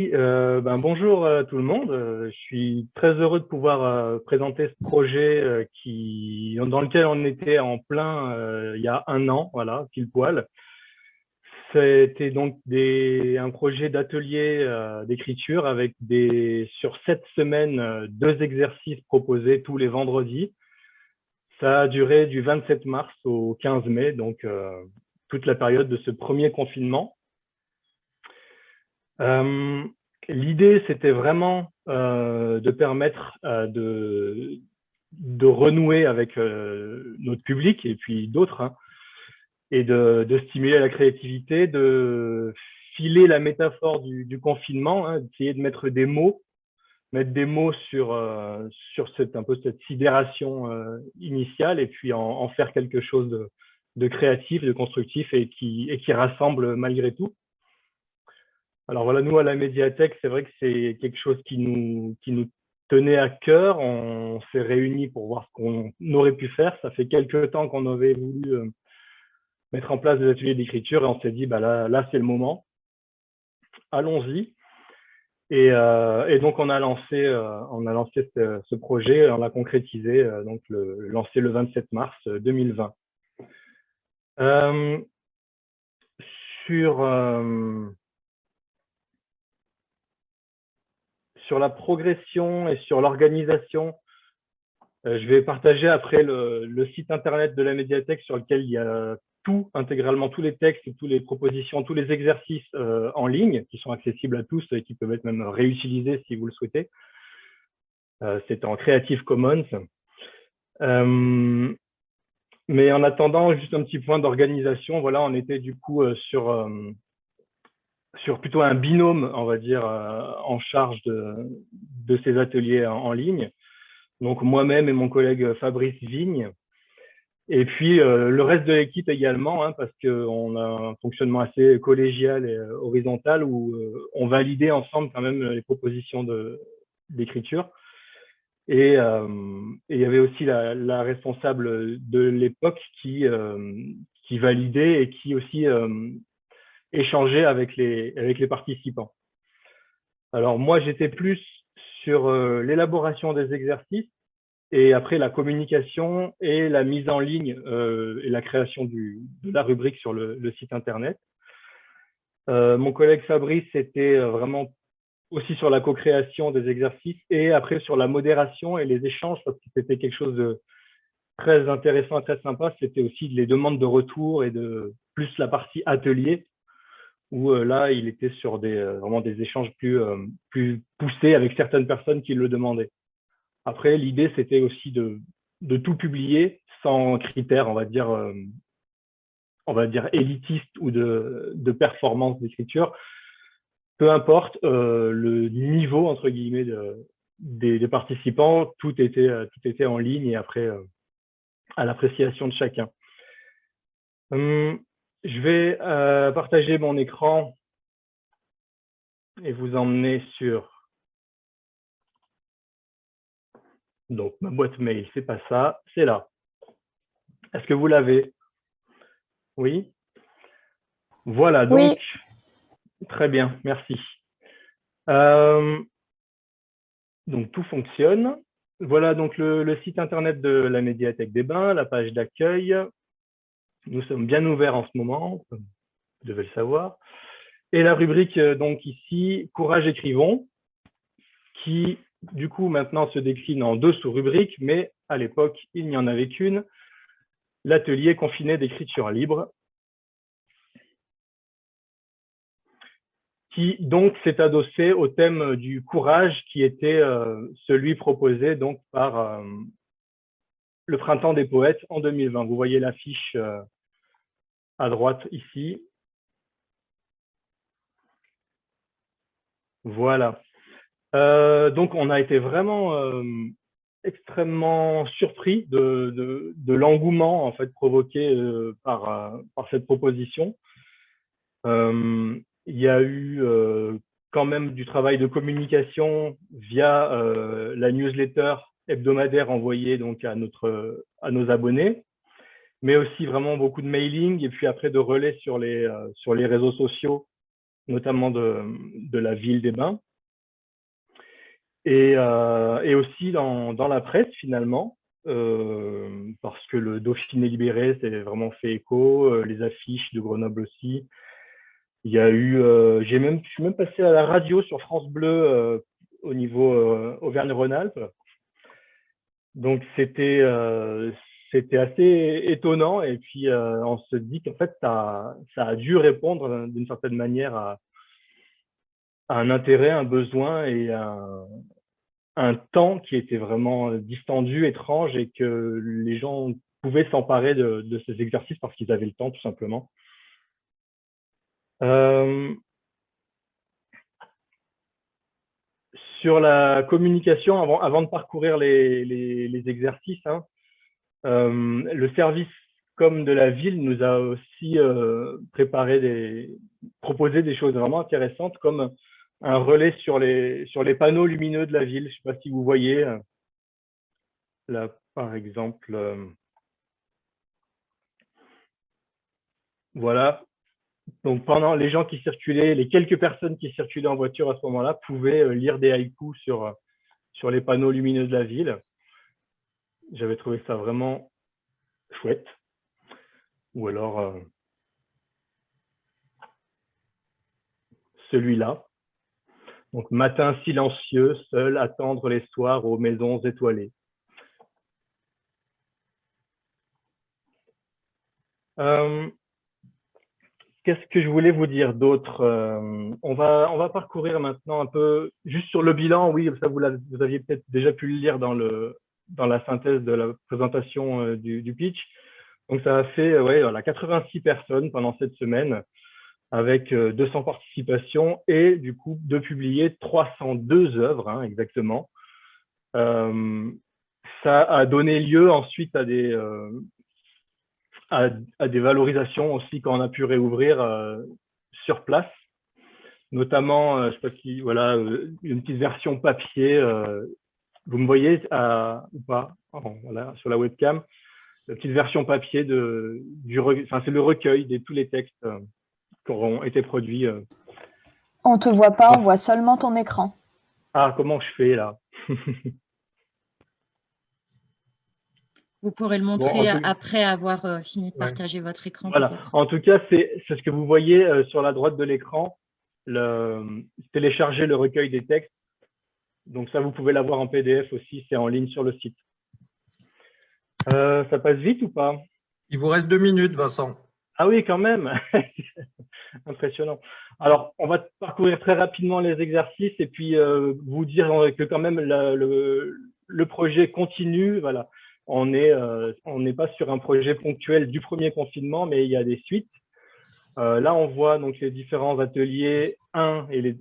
Euh, ben, bonjour à tout le monde. Euh, je suis très heureux de pouvoir euh, présenter ce projet qui, dans lequel on était en plein il y a un an, voilà, pile poil. C'était donc un projet d'atelier d'écriture avec des, sur sept semaines, deux exercices proposés tous les vendredis. Ça a duré du 27 mars au 15 mai, donc toute la période de ce premier confinement. Euh, l'idée, c'était vraiment euh, de permettre euh, de, de, renouer avec notre public et puis d'autres, hein, et de, de, stimuler la créativité, de filer la métaphore du, du confinement, hein, d'essayer de mettre des mots, mettre des mots sur, sur cette, un peu cette sidération initiale et puis en, en, faire quelque chose de, de créatif, de constructif et qui, et qui rassemble malgré tout. Alors voilà, nous à la médiathèque, c'est vrai que c'est quelque chose qui nous, qui nous tenait à cœur. On s'est réunis pour voir ce qu'on aurait pu faire. Ça fait quelques temps qu'on avait voulu euh, mettre en place des ateliers d'écriture et on s'est dit, bah là, là c'est le moment. Allons-y. Et, euh, donc on a lancé, euh, on a lancé ce, projet, on l'a concrétisé, donc le, lancé le 27 mars 2020. sur sur la progression et sur l'organisation, euh, je vais partager après le, site internet de la médiathèque sur lequel il y a tout, intégralement tous les textes, toutes les propositions, tous les exercices euh, en ligne qui sont accessibles à tous et qui peuvent être même réutilisés si vous le souhaitez. Euh, c'est en Creative Commons. mais en attendant, juste un petit point d'organisation, voilà, on était du coup sur sur plutôt un binôme, on va dire, euh, en charge de, de ces ateliers en, ligne. Donc moi-même et mon collègue Fabrice Vigne. Et puis euh, le reste de l'équipe également, hein, parce qu'on a un fonctionnement assez collégial et euh, horizontal où on validait ensemble quand même les propositions d'écriture. Et, il y avait aussi la, la responsable de l'époque qui, qui validait et qui aussi échanger avec les, avec les participants. Alors moi, j'étais plus sur euh, l'élaboration des exercices et après la communication et la mise en ligne euh, et la création de la rubrique sur le, le site internet. Euh, mon collègue Fabrice était vraiment aussi sur la co-création des exercices et après sur la modération et les échanges parce que c'était quelque chose de très intéressant et très sympa. C'était aussi les demandes de retour et de plus la partie atelier où euh, là, il était sur des, euh, vraiment des échanges plus, euh, plus poussés avec certaines personnes qui le demandaient. Après, l'idée, c'était aussi de, de tout publier sans critères, on va dire, on va dire élitiste ou de, de performance d'écriture. Peu importe le niveau, entre guillemets, de, des, des, participants, tout était, tout était en ligne et après, à l'appréciation de chacun. Hum, je vais euh, partager mon écran et vous emmener sur donc ma boîte mail, c'est pas ça, c'est là. Est-ce que vous l'avez? Oui? Voilà, donc très bien, merci. Euh, donc tout fonctionne. Voilà donc le, site internet de la médiathèque des bains, la page d'accueil, nous sommes bien ouverts en ce moment, vous devez le savoir. Et la rubrique, euh, donc ici, Courage écrivons, qui du coup maintenant se décline en deux sous-rubriques, mais à l'époque, il n'y en avait qu'une, l'atelier confiné d'écriture libre, qui donc s'est adossé au thème du courage qui était euh, celui proposé donc par euh, le printemps des poètes en 2020. Vous voyez l'affiche à droite ici. Voilà. Euh, donc, on a été vraiment euh, extrêmement surpris de, l'engouement en fait provoqué euh, par cette proposition. il y a eu quand même du travail de communication via la newsletter hebdomadaire envoyée donc à, notre, à nos abonnés mais aussi vraiment beaucoup de mailing et puis après de relais sur les, euh, sur les réseaux sociaux, notamment de, de la ville des Bains. Et, et aussi dans, dans, la presse, finalement, parce que le Dauphiné libéré s'est vraiment fait écho, les affiches de Grenoble aussi. Il y a eu, j'ai même, je suis même passé à la radio sur France Bleu au niveau Auvergne-Rhône-Alpes. Donc c'était c'était assez étonnant et puis euh, on se dit qu'en fait ça, ça, a dû répondre d'une certaine manière à, un intérêt, un besoin et un, un, temps qui était vraiment distendu, étrange et que les gens pouvaient s'emparer de, ces exercices parce qu'ils avaient le temps tout simplement. Euh, sur la communication, avant, de parcourir les exercices, hein, euh, le service comme de la ville nous a aussi euh, préparé des, proposé des choses vraiment intéressantes comme un relais sur les, sur les panneaux lumineux de la ville. Je ne sais pas si vous voyez euh, là, par exemple. voilà. Donc pendant les gens qui circulaient, les quelques personnes qui circulaient en voiture à ce moment-là pouvaient lire des haïkus sur, sur les panneaux lumineux de la ville. J'avais trouvé ça vraiment chouette. Ou alors euh, celui-là. Donc matin silencieux, seul, attendre les soirs aux maisons étoilées. Euh, qu'est-ce que je voulais vous dire d'autre euh, on, va, on va parcourir maintenant un peu, juste sur le bilan, oui, ça vous, vous aviez peut-être déjà pu le lire dans le, dans la synthèse de la présentation euh, du, pitch. Donc, ça a fait ouais, voilà, 86 personnes pendant cette semaine avec 200 euh, participations et du coup de publier 302 œuvres hein, exactement. Euh, ça a donné lieu ensuite à des, à, des valorisations aussi quand on a pu réouvrir sur place notamment, je sais pas si, voilà, une petite version papier vous me voyez ou pas voilà, sur la webcam la petite version papier de du enfin c'est le recueil de tous les textes euh, qui auront été produits. Euh. On te voit pas, on voit seulement ton écran. Ah comment je fais là? Vous pourrez le montrer après avoir euh, fini de partager votre écran. Voilà. En tout cas, c'est ce que vous voyez sur la droite de l'écran, télécharger le recueil des textes donc ça, vous pouvez l'avoir en PDF aussi, c'est en ligne sur le site. Euh, ça passe vite ou pas? Il vous reste deux minutes, Vincent. Ah oui, quand même. Impressionnant. Alors, on va parcourir très rapidement les exercices et puis euh, vous dire que quand même le, projet continue. Voilà, on n'est euh, pas sur un projet ponctuel du premier confinement, mais il y a des suites. là, on voit donc les différents ateliers 1 et les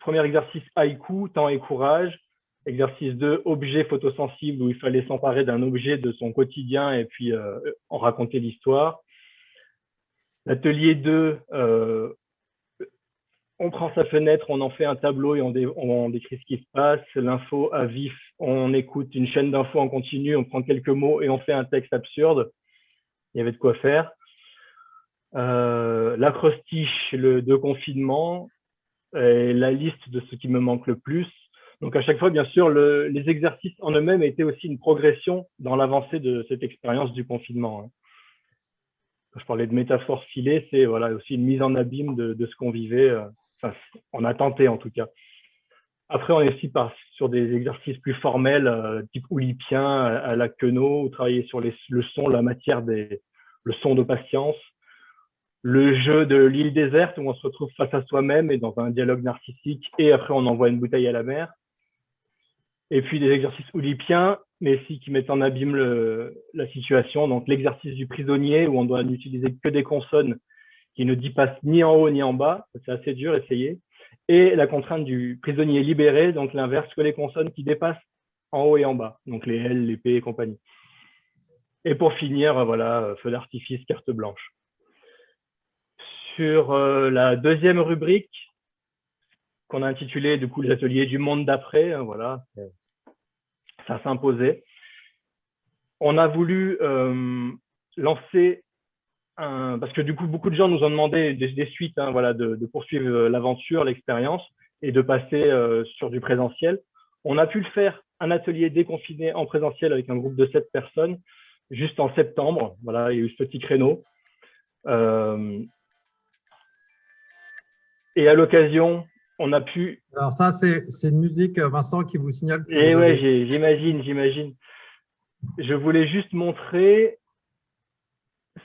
premier exercice haïku, temps et courage. Exercice 2, objet photosensible, où il fallait s'emparer d'un objet de son quotidien et puis euh, en raconter l'histoire. L'atelier 2, euh, on prend sa fenêtre, on en fait un tableau et on, décrit ce qui se passe. L'info à vif, on écoute une chaîne d'infos en continu, on prend quelques mots et on fait un texte absurde. Il y avait de quoi faire. Euh, l'acrostiche le, de confinement, la liste de ce qui me manque le plus. Donc à chaque fois, bien sûr, le, les exercices en eux-mêmes étaient aussi une progression dans l'avancée de cette expérience du confinement. Hein. Quand je parlais de métaphore filée, c'est voilà, aussi une mise en abîme de, de ce qu'on vivait, euh, enfin, on a tenté en tout cas. Après, on est aussi sur des exercices plus formels, euh, type oulipien, à, à la queneau, travailler sur les, le son, la matière, des, le son de patience, le jeu de l'île déserte où on se retrouve face à soi-même et dans un dialogue narcissique et après on envoie une bouteille à la mer. Et puis des exercices oulipiens, mais aussi qui mettent en abîme la situation. Donc l'exercice du prisonnier où on doit n'utiliser que des consonnes qui ne dépassent ni en haut ni en bas. C'est assez dur, essayer. Et la contrainte du prisonnier libéré, donc l'inverse que les consonnes qui dépassent en haut et en bas. Donc les L, les P et compagnie. Et pour finir, voilà, feu d'artifice, carte blanche sur euh, la deuxième rubrique qu'on a intitulée du coup les ateliers du monde d'après. Hein, voilà, ça s'imposait. On a voulu euh, lancer parce que du coup, beaucoup de gens nous ont demandé des, suites, hein, voilà, de, poursuivre l'aventure, l'expérience et de passer sur du présentiel. On a pu le faire un atelier déconfiné en présentiel avec un groupe de sept personnes juste en septembre. Voilà, il y a eu ce petit créneau. Euh, et à l'occasion, on a pu... Alors ça, c'est une musique, Vincent, qui vous signale... Et eh ouais, j'imagine, j'imagine. Je voulais juste montrer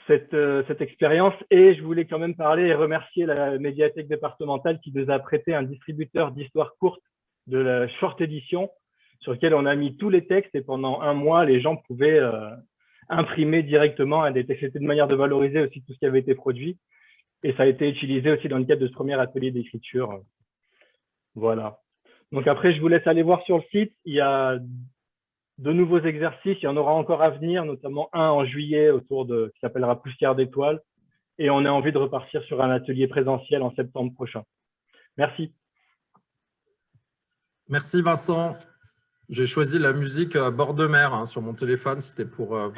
cette, euh, cette expérience et je voulais quand même parler et remercier la médiathèque départementale qui nous a prêté un distributeur d'histoires courtes de la short édition sur lequel on a mis tous les textes et pendant un mois, les gens pouvaient euh, imprimer directement des textes. C'était une manière de valoriser aussi tout ce qui avait été produit. Et ça a été utilisé aussi dans le cadre de ce premier atelier d'écriture. Voilà. Donc après, je vous laisse aller voir sur le site. Il y a de nouveaux exercices. Il y en aura encore à venir, notamment un en juillet autour de qui s'appellera Poussière d'étoiles. Et on a envie de repartir sur un atelier présentiel en septembre prochain. Merci. Merci Vincent. J'ai choisi la musique euh, bord de mer hein, sur mon téléphone. C'était pour euh,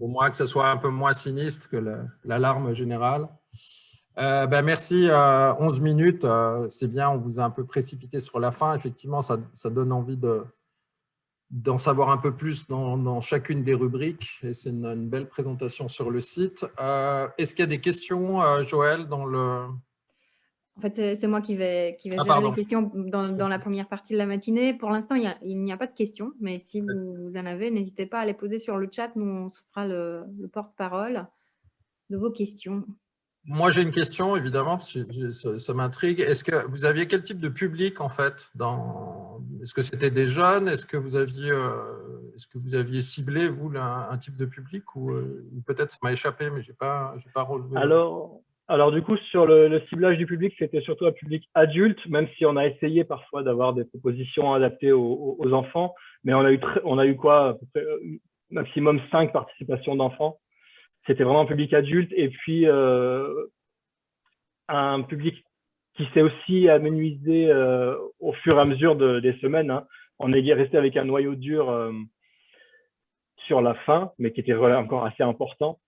au moins que ce soit un peu moins sinistre que l'alarme générale. Euh, ben merci, 11 minutes, c'est bien, on vous a un peu précipité sur la fin. Effectivement, ça, donne envie d'en savoir un peu plus dans, chacune des rubriques et c'est une, une, belle présentation sur le site. Est-ce qu'il y a des questions, Joël, dans le, en fait, c'est moi qui vais, qui vais ah, gérer les questions dans, la première partie de la matinée. Pour l'instant, il n'y a, pas de questions, mais si vous, en avez, n'hésitez pas à les poser sur le chat. Nous, on se fera le, porte-parole de vos questions. Moi, j'ai une question, évidemment, parce que ça, m'intrigue. Est-ce que vous aviez quel type de public, en fait Est-ce que c'était des jeunes? Est-ce que, vous aviez, euh, est que vous aviez ciblé, vous, un, type de public euh, Ou, peut-être ça m'a échappé, mais je n'ai pas, pas relevé. Alors, alors du coup, sur le, ciblage du public, c'était surtout un public adulte, même si on a essayé parfois d'avoir des propositions adaptées aux, enfants, mais on a eu, on a eu quoi euh, Maximum 5 participations d'enfants. C'était vraiment un public adulte et puis euh, un public qui s'est aussi amenuisé euh, au fur et à mesure des semaines. Hein. On est resté avec un noyau dur sur la fin, mais qui était encore assez important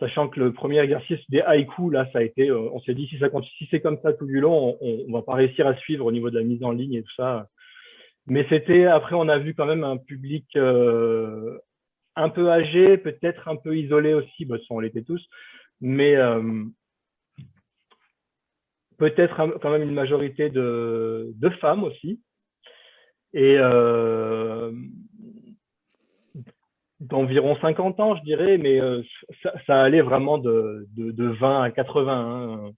sachant que le premier exercice des haïkus, là, ça a été, euh, on s'est dit, si, si c'est comme ça tout du long, on, ne va pas réussir à suivre au niveau de la mise en ligne et tout ça. Mais c'était, après, on a vu quand même un public euh, un peu âgé, peut-être un peu isolé aussi, bah, on l'était tous, mais euh, peut-être quand même une majorité de, femmes aussi. Et d'environ 50 ans, je dirais, mais euh, ça, allait vraiment de, de, 20 à 80, hein,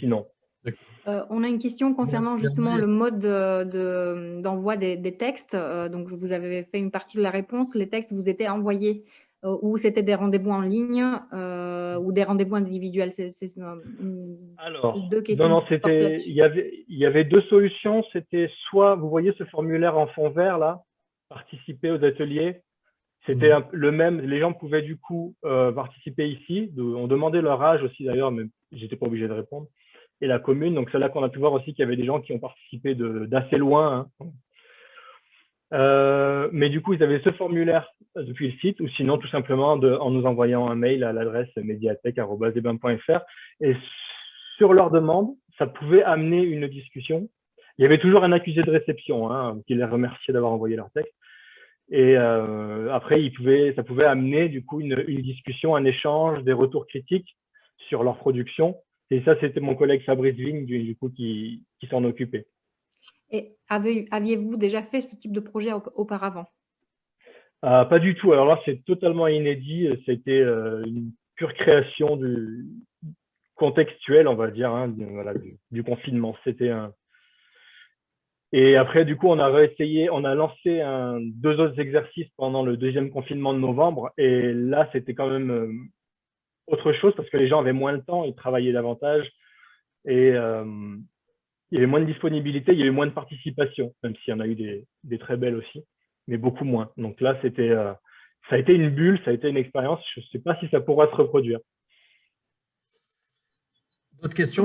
sinon. Euh, on a une question concernant justement le mode d'envoi de, des, textes. Euh, donc, vous avez fait une partie de la réponse. Les textes vous étaient envoyés ou c'était des rendez-vous en ligne ou des rendez-vous individuels C'est Alors, deux questions. Non, non, c'était. Il y avait, il y avait deux solutions. C'était soit, vous voyez ce formulaire en fond vert là, participer aux ateliers, c'était mmh. le même, les gens pouvaient du coup euh, participer ici. on demandait leur âge aussi d'ailleurs, mais j'étais pas obligé de répondre. Et la commune, donc c'est là qu'on a pu voir aussi qu'il y avait des gens qui ont participé d'assez loin. Hein. Euh, mais du coup, ils avaient ce formulaire depuis le site, ou sinon tout simplement en nous envoyant un mail à l'adresse médiathèque.fr. Et sur leur demande, ça pouvait amener une discussion. Il y avait toujours un accusé de réception hein, qui les remerciait d'avoir envoyé leur texte. Et euh, après, ça pouvait amener du coup une, discussion, un échange, des retours critiques sur leur production. Et ça, c'était mon collègue Fabrice Vigne du, coup qui s'en occupait. Et aviez-vous déjà fait ce type de projet auparavant? Euh, Pas du tout. Alors là, c'est totalement inédit. C'était euh, une pure création du contextuel, on va dire, hein, du, confinement. C'était un, et après, du coup, on a réessayé, on a lancé deux autres exercices pendant le deuxième confinement de novembre. Et là, c'était quand même euh, autre chose parce que les gens avaient moins de temps, ils travaillaient davantage et euh, il y avait moins de disponibilité, il y avait moins de participation, même s'il y en a eu des, des, très belles aussi, mais beaucoup moins. Donc là, c'était, euh, ça a été une bulle, ça a été une expérience. Je ne sais pas si ça pourra se reproduire. D'autres questions,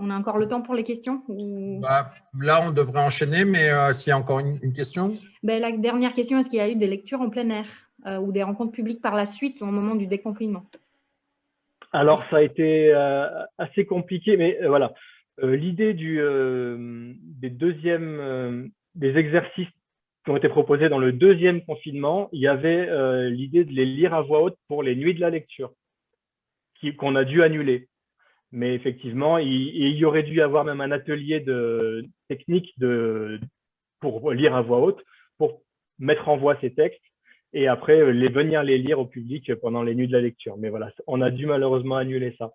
on a encore le temps pour les questions bah, Là, on devrait enchaîner, mais euh, s'il y a encore une, question ben, La dernière question, est-ce qu'il y a eu des lectures en plein air ou des rencontres publiques par la suite, au moment du déconfinement? Alors, ça a été assez compliqué, mais voilà. L'idée des deuxièmes, des exercices qui ont été proposés dans le deuxième confinement, il y avait l'idée de les lire à voix haute pour les nuits de la lecture, qu'on a dû annuler. Mais effectivement, il, y aurait dû y avoir même un atelier de technique de, pour lire à voix haute, pour mettre en voix ces textes et après euh, les, venir les lire au public pendant les nuits de la lecture. Mais voilà, on a dû malheureusement annuler ça.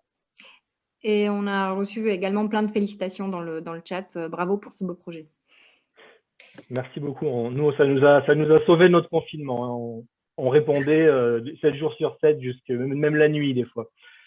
Et on a reçu également plein de félicitations dans le, dans le chat. Euh, bravo pour ce beau projet. Merci beaucoup. nous, ça nous, a, ça nous a sauvé notre confinement. Hein. On, répondait 7 euh, jours sur 7, jusque, même la nuit des fois.